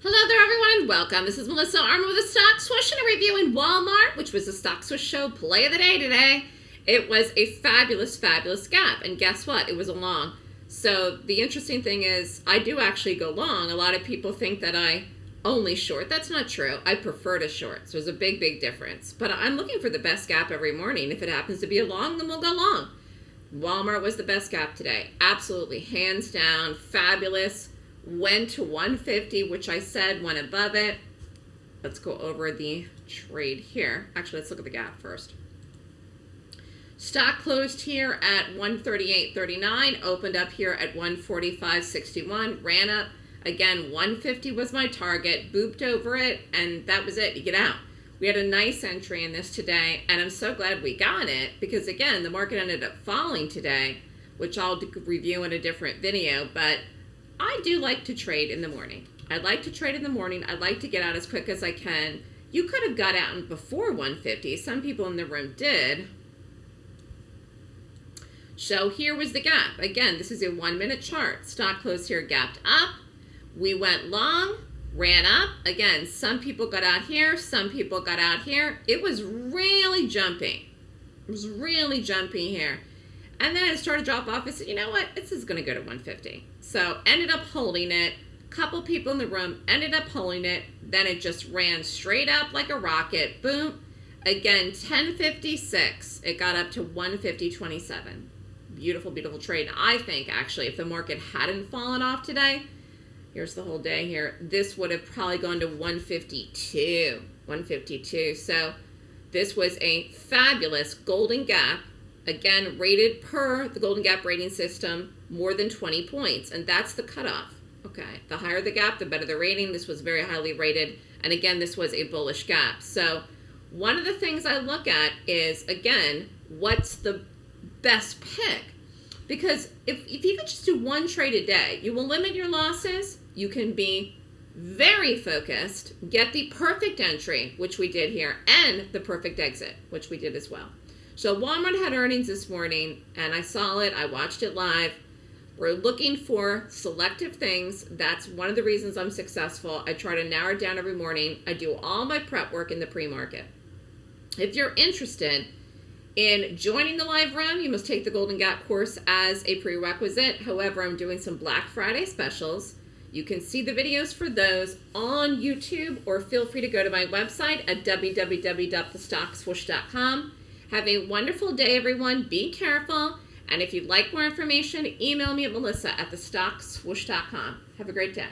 Hello there, everyone. Welcome. This is Melissa Armo with a stock swoosh and a review in Walmart, which was the stock swoosh show play of the day today. It was a fabulous, fabulous gap. And guess what? It was a long. So the interesting thing is I do actually go long. A lot of people think that I only short. That's not true. I prefer to short. So there's a big, big difference. But I'm looking for the best gap every morning. If it happens to be a long, then we'll go long. Walmart was the best gap today. Absolutely. Hands down. Fabulous went to 150, which I said went above it. Let's go over the trade here. Actually, let's look at the gap first. Stock closed here at 138.39, opened up here at 145.61, ran up. Again, 150 was my target, booped over it, and that was it. You get out. We had a nice entry in this today, and I'm so glad we got it because, again, the market ended up falling today, which I'll review in a different video, but I do like to trade in the morning. I like to trade in the morning. I like to get out as quick as I can. You could have got out before 150. Some people in the room did. So here was the gap. Again, this is a one minute chart. Stock closed here, gapped up. We went long, ran up. Again, some people got out here, some people got out here. It was really jumping. It was really jumping here. And then it started to drop off. I said, you know what? This is going to go to 150. So ended up holding it. Couple people in the room ended up holding it. Then it just ran straight up like a rocket. Boom. Again, 1056. It got up to 150.27. Beautiful, beautiful trade. I think actually if the market hadn't fallen off today, here's the whole day here, this would have probably gone to 152. 152. So this was a fabulous golden gap Again, rated per the Golden Gap rating system, more than 20 points, and that's the cutoff. Okay, the higher the gap, the better the rating. This was very highly rated, and again, this was a bullish gap. So one of the things I look at is, again, what's the best pick? Because if, if you could just do one trade a day, you will limit your losses. You can be very focused, get the perfect entry, which we did here, and the perfect exit, which we did as well. So Walmart had earnings this morning, and I saw it. I watched it live. We're looking for selective things. That's one of the reasons I'm successful. I try to narrow it down every morning. I do all my prep work in the pre-market. If you're interested in joining the live room, you must take the Golden Gap course as a prerequisite. However, I'm doing some Black Friday specials. You can see the videos for those on YouTube or feel free to go to my website at www.thestockswoosh.com. Have a wonderful day, everyone. Be careful. And if you'd like more information, email me at melissa at thestockswoosh.com. Have a great day.